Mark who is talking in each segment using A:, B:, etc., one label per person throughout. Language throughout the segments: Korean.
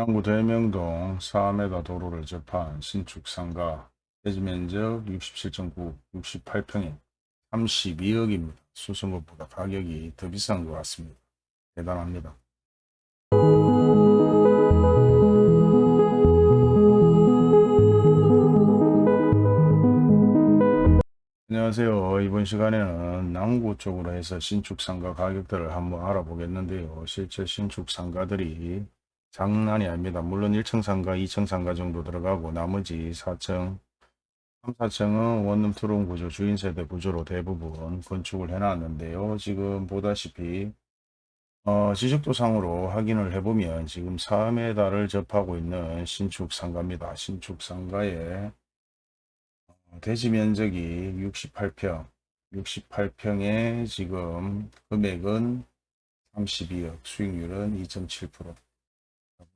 A: 남구 대명동 4m 도로를 접한 신축 상가 대지 면적 67.9, 68평에 32억입니다. 수성급보다 가격이 더 비싼 것 같습니다. 대단합니다. 안녕하세요. 이번 시간에는 남구 쪽으로 해서 신축 상가 가격들을 한번 알아보겠는데요. 실제 신축 상가들이 장난이 아닙니다. 물론 1층 상가, 2층 상가 정도 들어가고 나머지 4층, 3, 4층은 원룸 투룸 구조, 주인 세대 구조로 대부분 건축을 해놨는데요. 지금 보다시피 어, 지적도 상으로 확인을 해보면 지금 4m를 접하고 있는 신축 상가입니다. 신축 상가의 대지 면적이 68평, 68평에 지금 금액은 32억, 수익률은 2.7%.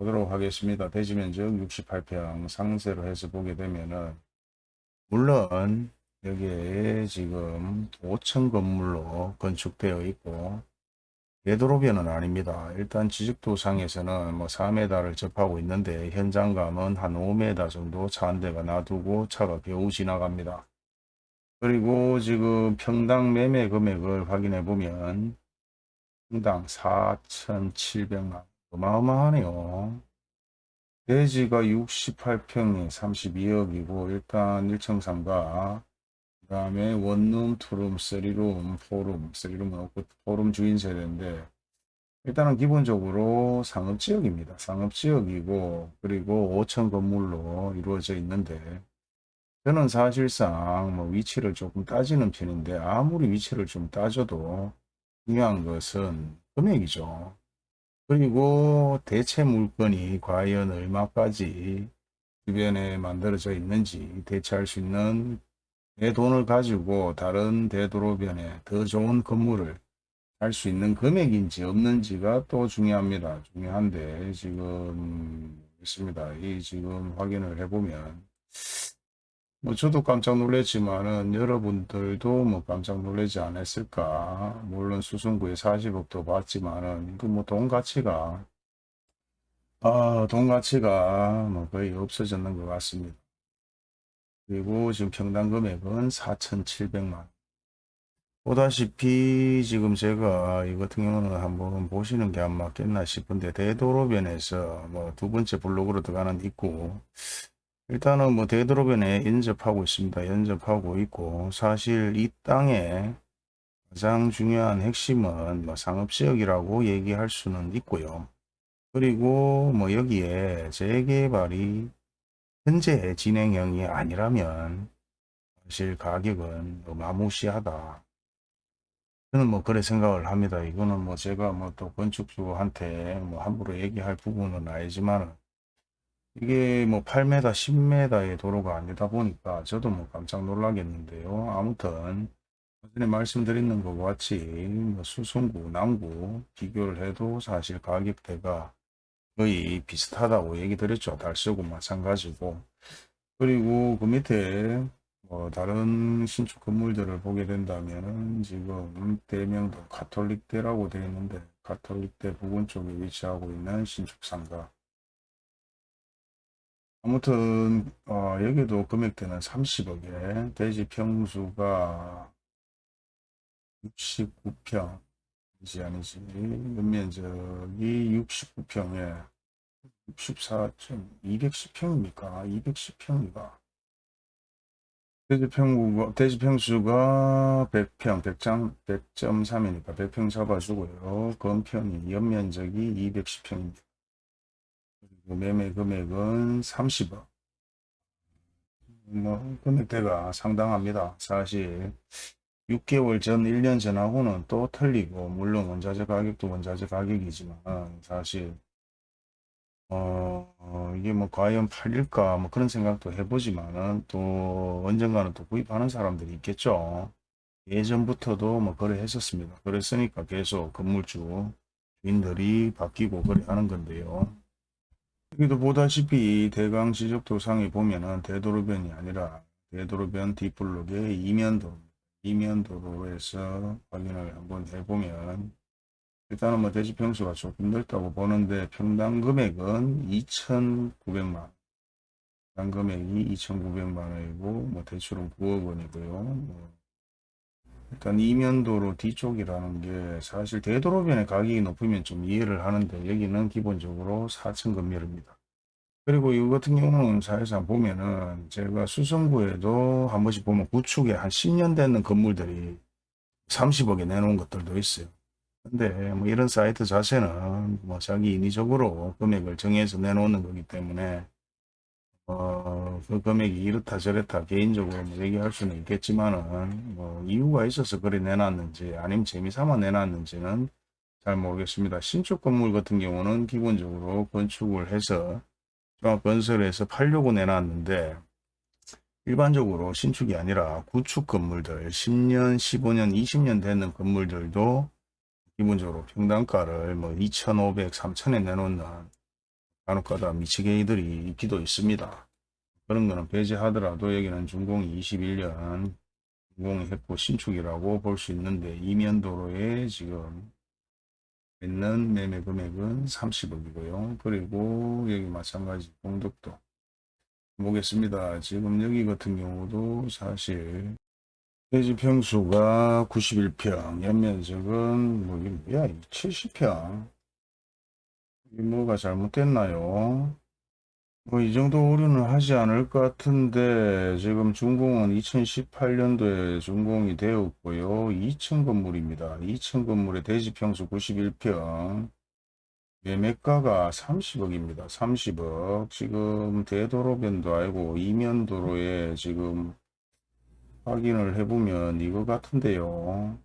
A: 보도록 하겠습니다. 대지 면적 68평 상세로 해서 보게 되면은 물론 여기에 지금 5층 건물로 건축되어 있고 되도록이는 아닙니다. 일단 지적도상에서는 뭐 4m를 접하고 있는데 현장감은 한 5m 정도 차 한 대가 놔두고 차가 겨우 지나갑니다. 그리고 지금 평당 매매 금액을 확인해 보면 평당 4,700만 어마어마하네요. 대지가 68평에 32억이고 일단 1층 상가 그 다음에 원룸, 투룸, 쓰리룸, 포룸, 쓰리룸은 없고 포룸 주인 세대인데 일단은 기본적으로 상업지역입니다. 상업지역이고 그리고 5층 건물로 이루어져 있는데 저는 사실상 뭐 위치를 조금 따지는 편인데 아무리 위치를 좀 따져도 중요한 것은 금액이죠. 그리고 대체 물건이 과연 얼마까지 주변에 만들어져 있는지 대체할 수 있는 내 돈을 가지고 다른 대도로변에 더 좋은 건물을 할 수 있는 금액인지 없는지가 또 중요합니다. 중요한데 지금 있습니다. 이 지금 확인을 해보면 뭐 저도 깜짝 놀랐지만은 여러분들도 뭐 깜짝 놀라지 않았을까 물론 수승구에 40억도 받지만은 그 뭐 돈 가치가 아, 돈 가치가 뭐 거의 없어졌는 것 같습니다. 그리고 지금 평당 금액은 4,700만 보다시피 지금 제가 이 같은 경우는 한번 보시는 게 안 맞겠나 싶은데 대도로변에서 뭐 두 번째 블록으로 들어가는 있고 일단은 뭐 대도로변에 연접하고 있습니다. 연접하고 있고 사실 이 땅에 가장 중요한 핵심은 뭐 상업지역이라고 얘기할 수는 있고요. 그리고 뭐 여기에 재개발이 현재 진행형이 아니라면 사실 가격은 어마무시하다. 저는 뭐 그래 생각을 합니다. 이거는 뭐 제가 뭐 또 건축주한테 뭐 함부로 얘기할 부분은 아니지만 이게 뭐 8m, 10m의 도로가 아니다 보니까 저도 뭐 깜짝 놀라겠는데요. 아무튼 전에 말씀드리는 것과 같이 뭐 수성구, 남구 비교를 해도 사실 가격대가 거의 비슷하다고 얘기 드렸죠. 달서구 마찬가지고. 그리고 그 밑에 뭐 다른 신축 건물들을 보게 된다면 지금 대명도 가톨릭대라고 되어 있는데 가톨릭대 부근 쪽에 위치하고 있는 신축 상가. 아무튼 어, 여기도 금액대는 30억에 대지 평수가 69평. 아니지 아니지. 연면적이 69평에 64점 210평입니까? 210평이가? 대지평구가 대지평수가 100평 100장 100.3이니까 100평 잡아주고요. 건평이 연면적이 210평입니다. 그리고 매매 금액은 30억 뭐 금액대가 상당합니다 사실 6개월 전, 1년 전하고는 또 틀리고 물론 원자재 가격도 원자재 가격이지만 사실 어, 어, 이게 뭐 과연 팔릴까 뭐 그런 생각도 해보지만은 또 언젠가는 또 구입하는 사람들이 있겠죠. 예전부터도 뭐 거래했었습니다. 그랬으니까 계속 건물주 주인들이 바뀌고 거래하는 건데요. 여기도 보다시피 대강 지적 도상에 보면은 대도로변이 아니라 대도로변 뒷블록의 이면도 이면도로에서 확인을 한번 해보면 일단은 뭐 대지 평수가 조금 넓다고 보는데 평당 금액은 2,900만 원. 평당 금액이 2,900만 원이고 뭐 대출은 9억 원이고요. 뭐 일단 이면도로 뒤쪽이라는 게 사실 되도록이면 가격이 높으면 좀 이해를 하는데 여기는 기본적으로 4층 건물입니다. 그리고 이거 같은 경우는 사실상 보면은 제가 수성구에도 한 번씩 보면 구축에 한 10년 되는 건물들이 30억에 내놓은 것들도 있어요. 근데 뭐 이런 사이트 자체는 뭐 자기 인위적으로 금액을 정해서 내놓는 거기 때문에 어, 그 금액이 이렇다 저렇다 개인적으로 뭐 얘기할 수는 있겠지만은 뭐 이유가 있어서 그래 내놨는지 아니면 재미삼아 내놨는지는 잘 모르겠습니다. 신축 건물 같은 경우는 기본적으로 건축을 해서 종합건설에서 팔려고 내놨는데 일반적으로 신축이 아니라 구축 건물들 10년, 15년, 20년 되는 건물들도 기본적으로 평당가를 뭐 2,500, 3,000에 내놓는 간혹가다 미치게이들이 있기도 있습니다. 그런 거는 배제하더라도 여기는 준공이 21년 준공이 했고 신축이라고 볼 수 있는데 이면도로에 지금 있는 매매 금액은 30억이고요. 그리고 여기 마찬가지 공덕도 보겠습니다. 지금 여기 같은 경우도 사실 대지 평수가 91평, 연면적은 뭐 뭐야 70평. 이 뭐가 잘못됐나요? 뭐 이 정도 오류는 하지 않을 것 같은데 지금 준공은 2018년도에 준공이 되었고요. 2층 건물입니다. 2층 건물의 대지 평수 91평. 매매가가 30억입니다. 30억. 지금 대도로변도 아니고 이면도로에 지금 확인을 해보면 이거 같은데요.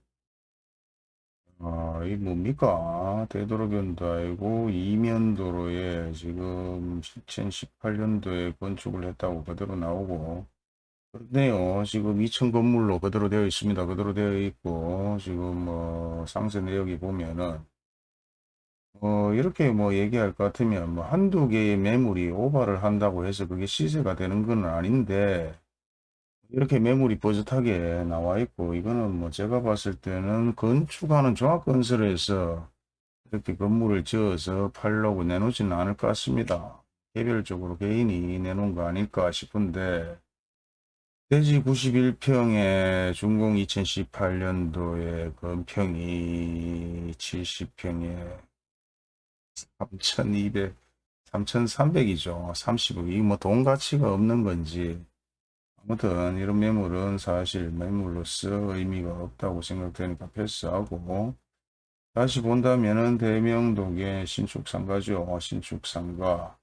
A: 아, 이 뭡니까? 되도록변도 아니고 이면도로에 지금 2018년도에 건축을 했다고 그대로 나오고 그렇네요. 지금 2층 건물로 그대로 되어 있습니다. 그대로 되어 있고 지금 뭐 상세 내역이 보면은 어 이렇게 뭐 얘기할 것 같으면 뭐 한두 개의 매물이 오버를 한다고 해서 그게 시세가 되는 건 아닌데 이렇게 매물이 뻐듯하게 나와 있고 이거는 뭐 제가 봤을 때는 건축하는 종합건설에서 이렇게 건물을 지어서 팔려고 내놓지는 않을 것 같습니다. 개별적으로 개인이 내놓은 거 아닐까 싶은데 대지 91평에 준공 2018년도에 건평이 70평에 3200, 3300이죠. 30억. 이뭐 돈 가치가 없는 건지 아무튼 이런 매물은 사실 매물로서 의미가 없다고 생각되니까 패스하고 다시 본다면은 대명동의 신축 상가죠. 신축 상가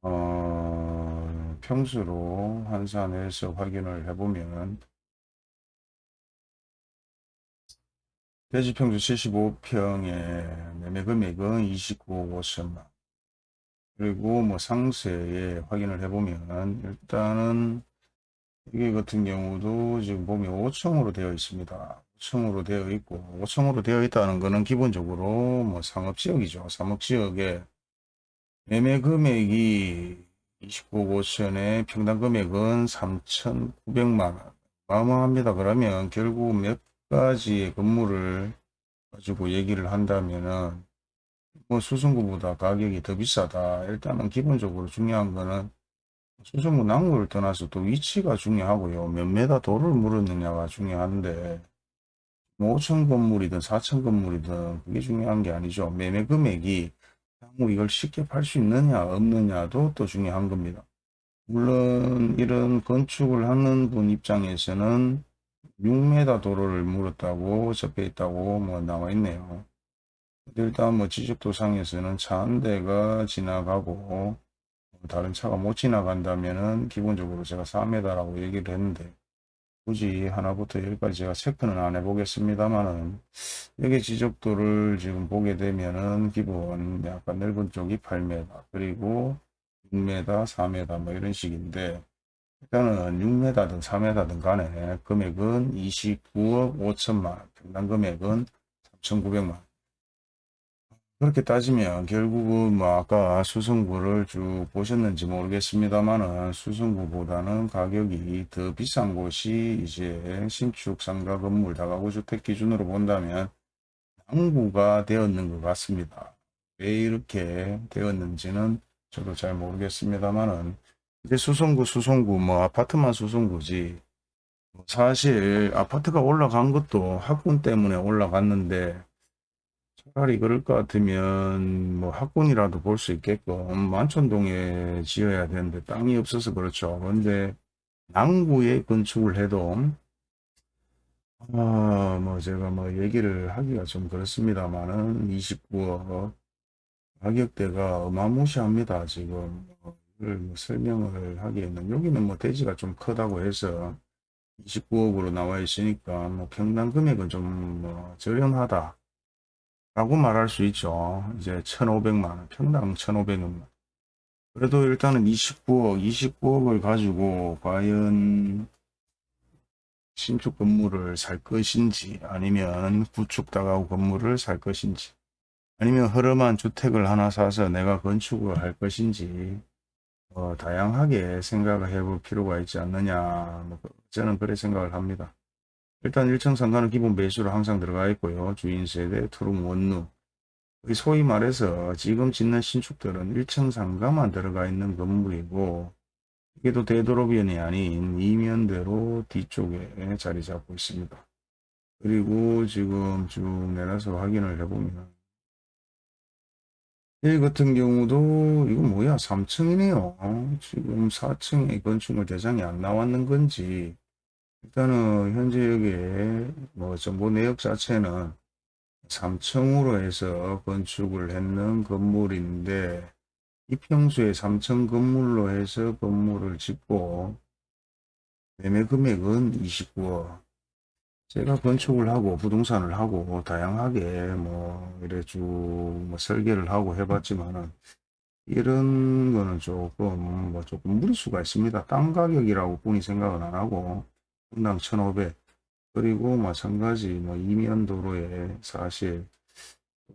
A: 어, 평수로 환산해서 확인을 해보면 대지평수 75평의 매매 금액은 29억 5천만 그리고 뭐 상세에 확인을 해보면 일단은 이게 같은 경우도 지금 보면 5층으로 되어 있습니다. 5층으로 되어 있고 5층으로 되어 있다는 것은 기본적으로 뭐 상업지역이죠. 상업지역에 매매 금액이 29억 5천에 평당 금액은 3,900만원 어마어마합니다. 그러면 결국 몇 가지의 건물을 가지고 얘기를 한다면은 뭐 수성구보다 가격이 더 비싸다. 일단은 기본적으로 중요한 거는 수성구 남구를 떠나서 또 위치가 중요하고요. 몇 메다 도를 물었느냐가 중요한데 뭐 5천 건물이든 4천 건물이든 그게 중요한 게 아니죠. 매매 금액이 향후 이걸 쉽게 팔 수 있느냐 없느냐도 또 중요한 겁니다. 물론 이런 건축을 하는 분 입장에서는 6m 도로를 물었다고 적혀 있다고 뭐 나와 있네요. 일단 뭐 지적도상에서는 차 한 대가 지나가고 다른 차가 못 지나간다면은 기본적으로 제가 4m라고 얘기를 했는데 굳이 하나부터 여기까지 제가 체크는 안 해보겠습니다만은 여기 지적도를 지금 보게 되면은 기본 약간 넓은 쪽이 8m 그리고 6m 4m 뭐 이런 식인데 일단은 6m든 4m든 간에 금액은 29억 5천만 평당 금액은 3,900만 그렇게 따지면 결국은 뭐 아까 수성구를 쭉 보셨는지 모르겠습니다만은 수성구보다는 가격이 더 비싼 곳이 이제 신축 상가 건물 다가구 주택 기준으로 본다면 낭구가 되었는 것 같습니다. 왜 이렇게 되었는지는 저도 잘 모르겠습니다만은 이제 수성구 수성구 뭐 아파트만 수성구지 사실 아파트가 올라간 것도 학군 때문에 올라갔는데 차라리 그럴 것 같으면 뭐 학군이라도 볼 수 있게끔 만촌동에 지어야 되는데 땅이 없어서 그렇죠. 그런데 남구에 건축을 해도 아, 뭐 제가 뭐 얘기를 하기가 좀 그렇습니다만은 29억 가격대가 어마무시합니다. 지금 뭐 설명을 하기에는 여기는 뭐 대지가 좀 크다고 해서 29억으로 나와 있으니까 뭐 평당 금액은 좀 뭐 저렴하다 라고 말할 수 있죠. 이제 1,500만원 평당 1,500원 그래도 일단은 29억 29억을 가지고 과연 신축 건물을 살 것인지 아니면 구축 다가구 건물을 살 것인지 아니면 허름한 주택을 하나 사서 내가 건축을 할 것인지 어, 다양하게 생각을 해볼 필요가 있지 않느냐 뭐, 저는 그래 생각을 합니다. 일단 1층 상가는 기본 매수로 항상 들어가 있고요. 주인세대, 투룸, 원루 소위 말해서 지금 짓는 신축들은 1층 상가만 들어가 있는 건물이고 이게 또 되도록이면이 아닌 이면대로 뒤쪽에 자리 잡고 있습니다. 그리고 지금 쭉 내려서 확인을 해보면 이 같은 경우도 이거 뭐야 3층이네요. 지금 4층에 건축물 대장이 안 나왔는 건지 일단은 현재 여기에 뭐 정보 내역 자체는 3층으로 해서 건축을 했는 건물인데 이 평수에 3층 건물로 해서 건물을 짓고 매매 금액은 29억 제가 건축을 하고 부동산을 하고 다양하게 뭐 이래 쭉뭐 설계를 하고 해봤지만은 이런 거는 조금 뭐 조금 무리수가 있습니다. 땅 가격이라고 뿐이 생각은 안 하고 분당 1,500 그리고 마찬가지 뭐 이면 도로에 사실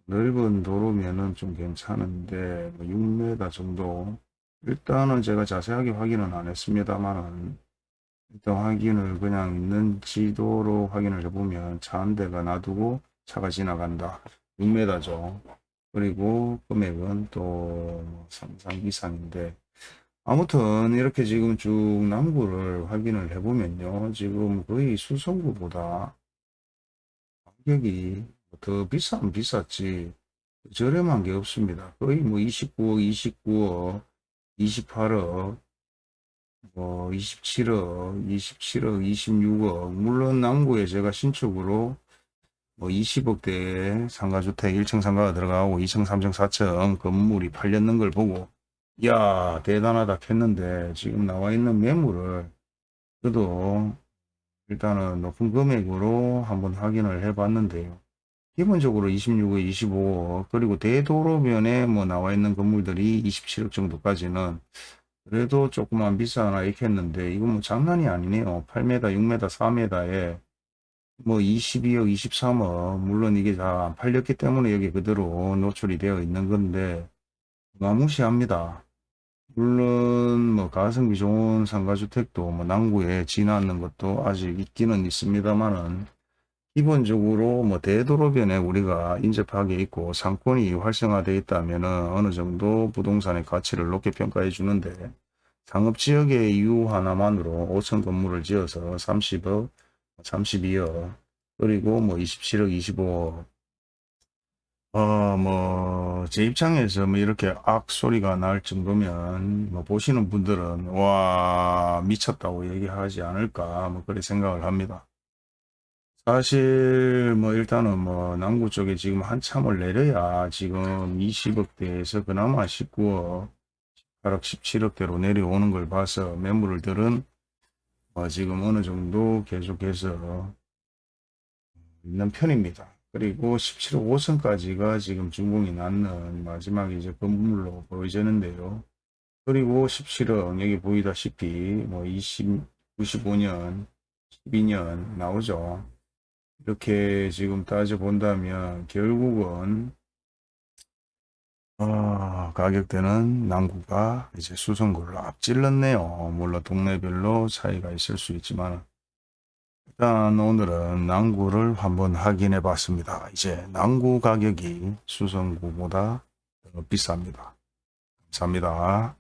A: 넓은 도로면은 좀 괜찮은데 뭐 6m 정도. 일단은 제가 자세하게 확인은 안 했습니다만은 일단 확인을 그냥 있는 지도로 확인을 해보면 차 한 대가 놔두고 차가 지나간다. 6m죠. 그리고 금액은 또 상상 이상인데 아무튼 이렇게 지금 쭉 남구를 확인을 해보면요 지금 거의 수성구보다 가격이 더 비싸면 비쌌지 저렴한 게 없습니다. 거의 뭐 29억, 29억, 28억, 뭐 27억, 27억, 26억 물론 남구에 제가 신축으로 뭐 20억대 상가주택 1층 상가가 들어가고 2층, 3층, 4층 건물이 팔렸는 걸 보고 야 대단하다 했는데 지금 나와 있는 매물을 그래도 일단은 높은 금액으로 한번 확인을 해 봤는데요. 기본적으로 26억, 25억 그리고 대도로변에 뭐 나와 있는 건물들이 27억 정도까지는 그래도 조금만 비싸나 있겠는데 이건 뭐 장난이 아니네요. 8m, 6m, 4m에 뭐 22억, 23억 물론 이게 다안 팔렸기 때문에 여기 그대로 노출이 되어 있는 건데 마무시합니다. 물론 뭐 가성비 좋은 상가주택도 뭐 남구에 지나는 것도 아직 있기는 있습니다만은 기본적으로 뭐 대도로변에 우리가 인접하게 있고 상권이 활성화되어 있다면 어느 정도 부동산의 가치를 높게 평가해 주는데 상업지역의 이유 하나만으로 5천 건물을 지어서 30억, 32억 그리고 뭐 27억, 25억 어, 뭐, 제 입장에서 뭐 이렇게 악 소리가 날 정도면, 뭐 보시는 분들은, 와, 미쳤다고 얘기하지 않을까, 뭐, 그렇게 생각을 합니다. 사실 뭐 일단은 뭐 남구 쪽에 지금 한참을 내려야 지금 20억대에서 그나마 19억 18억 17억대로 내려오는 걸 봐서 매물을 들은 뭐 지금 어느 정도 계속해서 있는 편입니다. 그리고 17억 5선까지가 지금 준공이 났는 마지막 이제 건물로 보여지는데요. 그리고 17억 여기 보이다시피 뭐 20, 95년 12년 나오죠. 이렇게 지금 따져본다면 결국은 어, 가격대는 남구가 이제 수성구를 앞질렀네요. 물론 동네별로 차이가 있을 수 있지만 일단 오늘은 난구를 한번 확인해 봤습니다. 이제 난구 가격이 수성구보다 더 비쌉니다. 감사합니다.